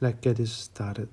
Let's get this started.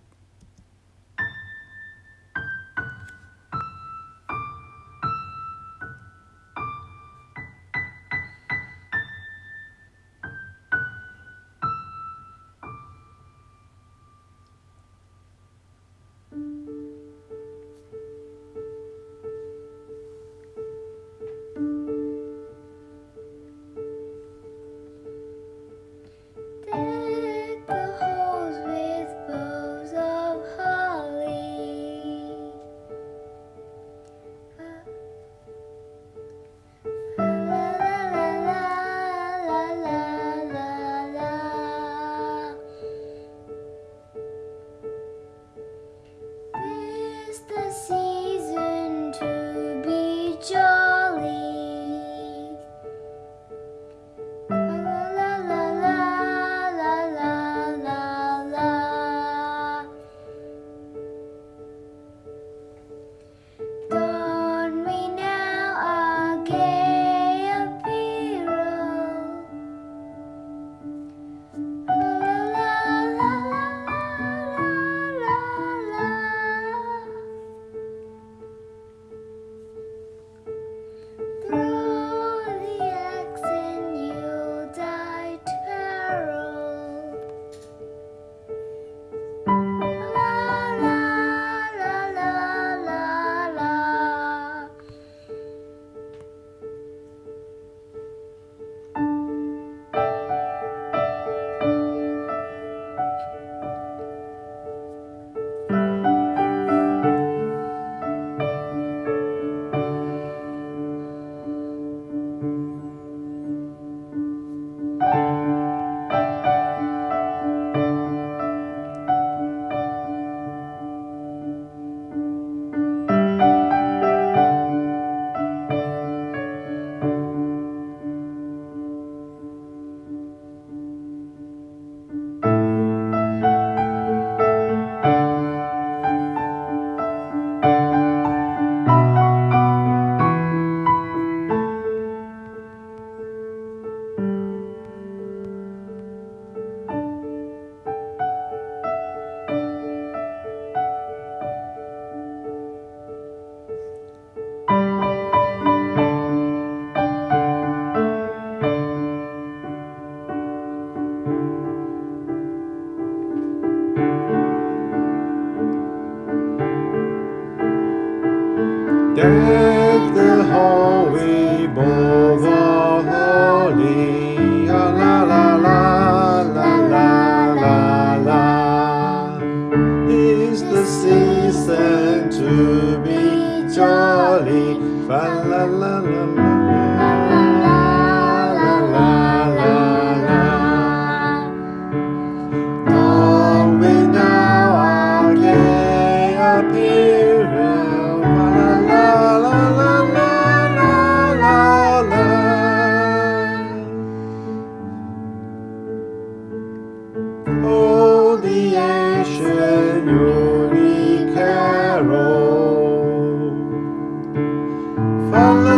Deck the hallway, bowl the holy, ah, la la la la la la la. It's the season to be jolly, fa la la la la. la. creation only carol. Follow